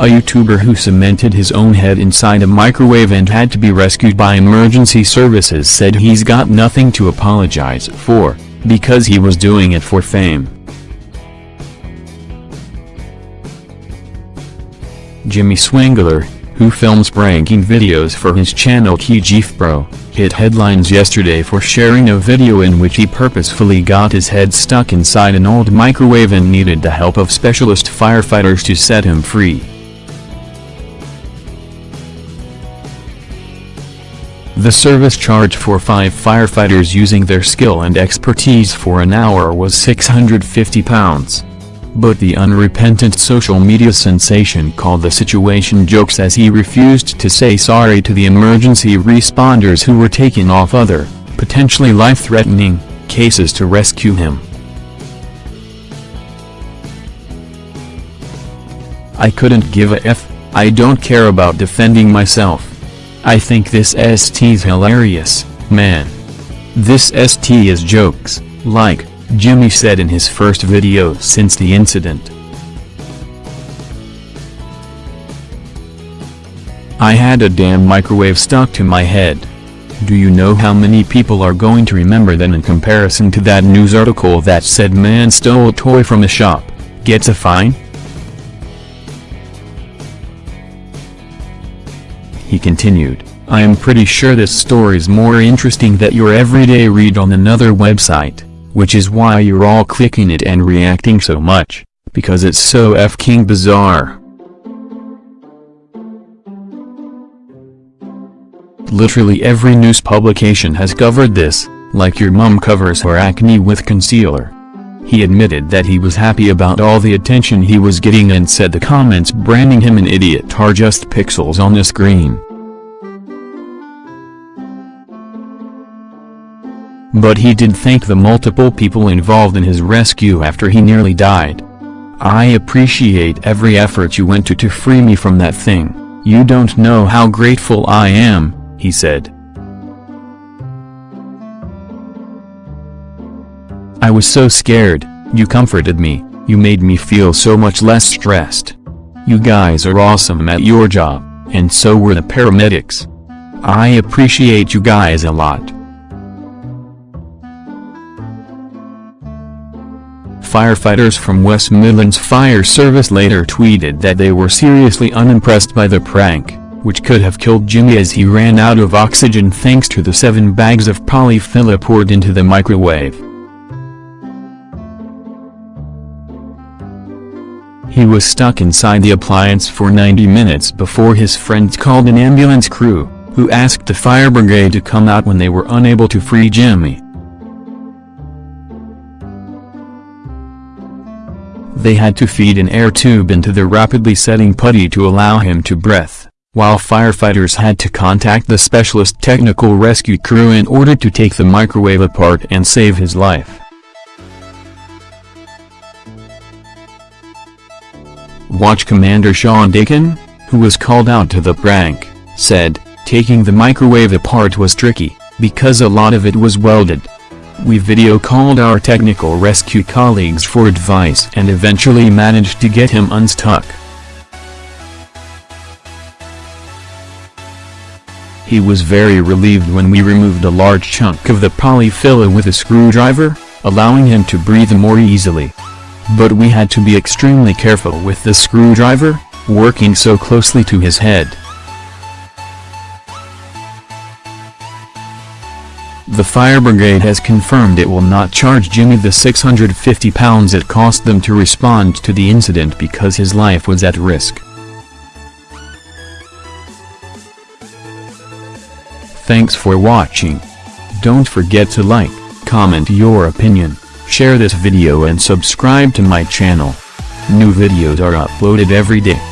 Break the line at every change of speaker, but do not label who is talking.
a YouTuber who cemented his own head inside a microwave and had to be rescued by emergency services said he's got nothing to apologize for, because he was doing it for fame. Jimmy Swingler, who films pranking videos for his channel TGFbro, hit headlines yesterday for sharing a video in which he purposefully got his head stuck inside an old microwave and needed the help of specialist firefighters to set him free. The service charge for five firefighters using their skill and expertise for an hour was £650. But the unrepentant social media sensation called the situation jokes as he refused to say sorry to the emergency responders who were taking off other, potentially life-threatening, cases to rescue him. I couldn't give a f, I don't care about defending myself. I think this ST's hilarious, man. This ST is jokes, like, Jimmy said in his first video since the incident. I had a damn microwave stuck to my head. Do you know how many people are going to remember that in comparison to that news article that said man stole a toy from a shop, gets a fine? He continued, I am pretty sure this story's more interesting than your everyday read on another website, which is why you're all clicking it and reacting so much, because it's so f-king bizarre. Literally every news publication has covered this, like your mum covers her acne with concealer. He admitted that he was happy about all the attention he was getting and said the comments branding him an idiot are just pixels on the screen. But he did thank the multiple people involved in his rescue after he nearly died. I appreciate every effort you went to to free me from that thing, you don't know how grateful I am, he said. I was so scared, you comforted me, you made me feel so much less stressed. You guys are awesome at your job, and so were the paramedics. I appreciate you guys a lot. Firefighters from West Midlands Fire Service later tweeted that they were seriously unimpressed by the prank, which could have killed Jimmy as he ran out of oxygen thanks to the seven bags of polyfilla poured into the microwave. He was stuck inside the appliance for 90 minutes before his friends called an ambulance crew, who asked the fire brigade to come out when they were unable to free Jimmy. They had to feed an air tube into the rapidly setting putty to allow him to breath, while firefighters had to contact the specialist technical rescue crew in order to take the microwave apart and save his life. Watch Commander Sean Dakin, who was called out to the prank, said, taking the microwave apart was tricky, because a lot of it was welded. We video called our technical rescue colleagues for advice and eventually managed to get him unstuck. He was very relieved when we removed a large chunk of the polyfilla with a screwdriver, allowing him to breathe more easily. But we had to be extremely careful with the screwdriver, working so closely to his head. The fire brigade has confirmed it will not charge Jimmy the £650 it cost them to respond to the incident because his life was at risk. Thanks for watching. Don't forget to like, comment your opinion, share this video and subscribe to my channel. New videos are uploaded every day.